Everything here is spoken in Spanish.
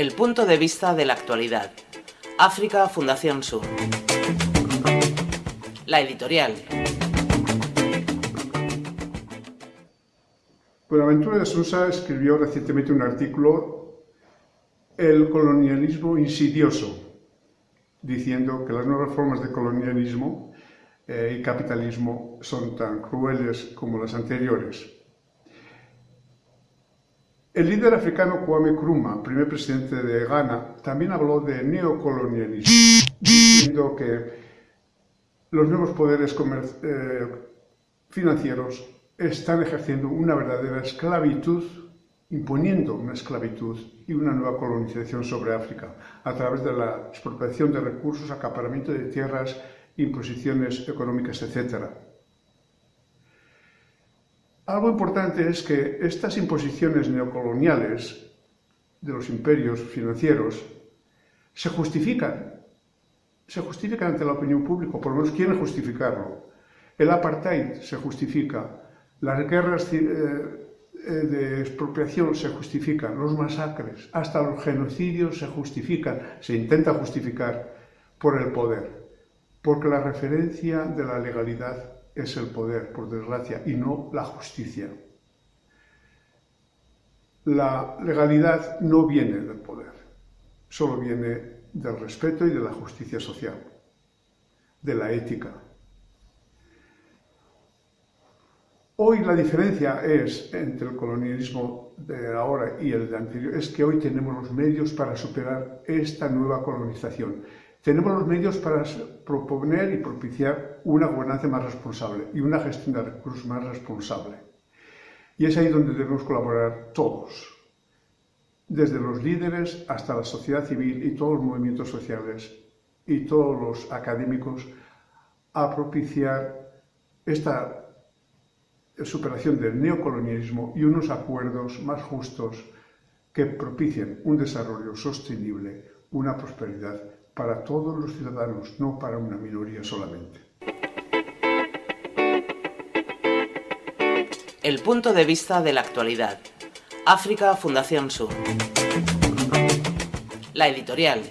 El punto de vista de la actualidad. África Fundación Sur. La editorial. Buenaventura de Sousa escribió recientemente un artículo El colonialismo insidioso, diciendo que las nuevas formas de colonialismo eh, y capitalismo son tan crueles como las anteriores. El líder africano Kwame Nkrumah, primer presidente de Ghana, también habló de neocolonialismo, diciendo que los nuevos poderes eh, financieros están ejerciendo una verdadera esclavitud, imponiendo una esclavitud y una nueva colonización sobre África, a través de la expropiación de recursos, acaparamiento de tierras, imposiciones económicas, etc. Algo importante es que estas imposiciones neocoloniales de los imperios financieros se justifican, se justifican ante la opinión pública, por lo menos quieren justificarlo. El apartheid se justifica, las guerras eh, eh, de expropiación se justifican, los masacres, hasta los genocidios se justifican, se intenta justificar por el poder, porque la referencia de la legalidad es el poder, por desgracia, y no la justicia. La legalidad no viene del poder, solo viene del respeto y de la justicia social, de la ética. Hoy la diferencia es entre el colonialismo de ahora y el de anterior, es que hoy tenemos los medios para superar esta nueva colonización tenemos los medios para proponer y propiciar una gobernanza más responsable y una gestión de recursos más responsable. Y es ahí donde debemos colaborar todos, desde los líderes hasta la sociedad civil y todos los movimientos sociales y todos los académicos, a propiciar esta superación del neocolonialismo y unos acuerdos más justos que propicien un desarrollo sostenible, una prosperidad para todos los ciudadanos, no para una minoría solamente. El punto de vista de la actualidad. África Fundación Sur. La editorial.